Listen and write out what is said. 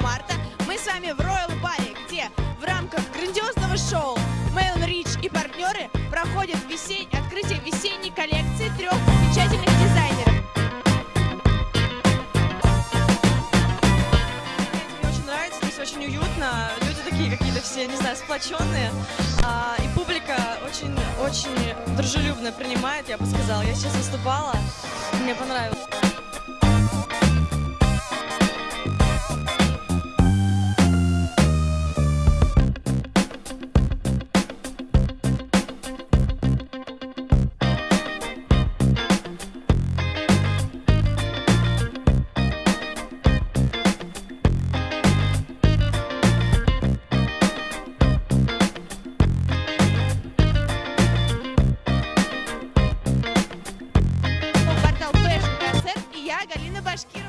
марта мы с вами в Royal Баре, где в рамках грандиозного шоу Мейлон Рич и партнеры проходят весень... открытие весенней коллекции трех замечательных дизайнеров. Мне очень нравится, здесь очень уютно, люди такие какие-то все, не знаю, сплоченные, а, и публика очень, очень дружелюбно принимает, я бы сказала. Я сейчас выступала, мне понравилось. acho que